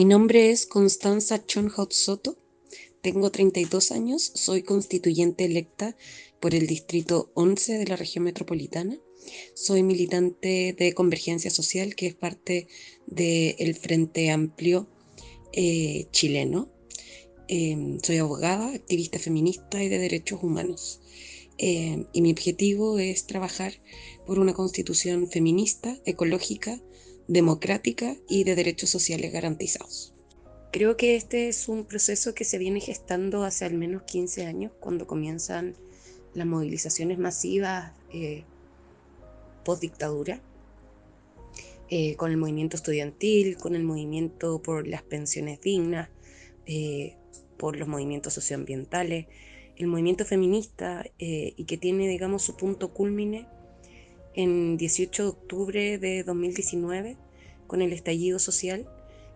Mi nombre es Constanza Chonhot Soto, tengo 32 años, soy constituyente electa por el Distrito 11 de la región metropolitana. Soy militante de Convergencia Social, que es parte del Frente Amplio eh, chileno. Em, soy abogada, activista feminista y de derechos humanos. Em, y mi objetivo es trabajar por una constitución feminista, ecológica, democrática y de derechos sociales garantizados. Creo que este es un proceso que se viene gestando hace al menos 15 años, cuando comienzan las movilizaciones masivas eh, post-dictadura, eh, con el movimiento estudiantil, con el movimiento por las pensiones dignas, eh, por los movimientos socioambientales, el movimiento feminista eh, y que tiene, digamos, su punto culmine en 18 de octubre de 2019 con el estallido social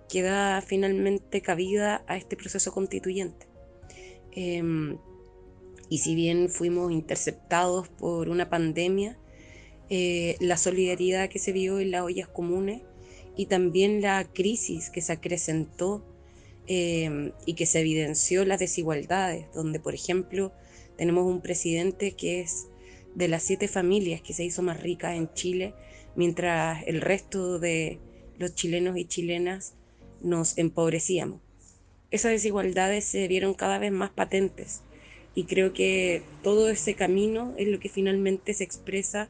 que da finalmente cabida a este proceso constituyente. Em, y si bien fuimos interceptados por una pandemia, eh, la solidaridad que se vio en las ollas comunes y también la crisis que se acrecentó em, y que se evidenció las desigualdades, donde por ejemplo tenemos un presidente que es de las siete familias que se hizo más rica en Chile, mientras el resto de los chilenos y chilenas nos empobrecíamos. Esas desigualdades se vieron cada vez más patentes y creo que todo ese camino es lo que finalmente se expresa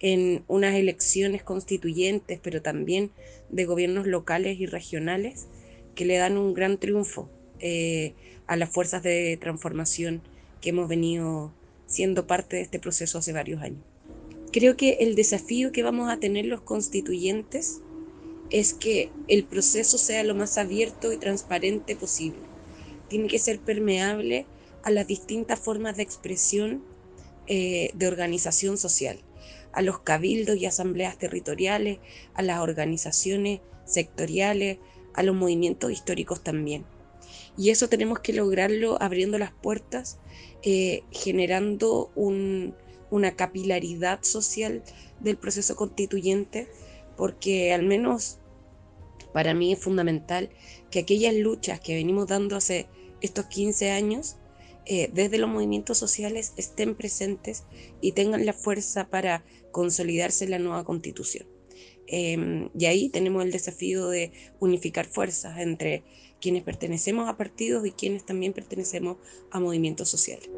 en unas elecciones constituyentes, pero también de gobiernos locales y regionales que le dan un gran triunfo eh, a las fuerzas de transformación que hemos venido siendo parte de este proceso hace varios años. Creo que el desafío que vamos a tener los constituyentes es que el proceso sea lo más abierto y transparente posible. Tiene que ser permeable a las distintas formas de expresión eh, de organización social, a los cabildos y asambleas territoriales, a las organizaciones sectoriales, a los movimientos históricos también. Y eso tenemos que lograrlo abriendo las puertas, eh, generando una capilaridad social del proceso constituyente, porque al menos para mí es fundamental que aquellas luchas que venimos dando hace estos 15 años, eh, desde los movimientos sociales, estén presentes y tengan la fuerza para consolidarse en la nueva constitución. Em, y ahí tenemos el desafío de unificar fuerzas entre quienes pertenecemos a partidos y quienes también pertenecemos a movimientos sociales.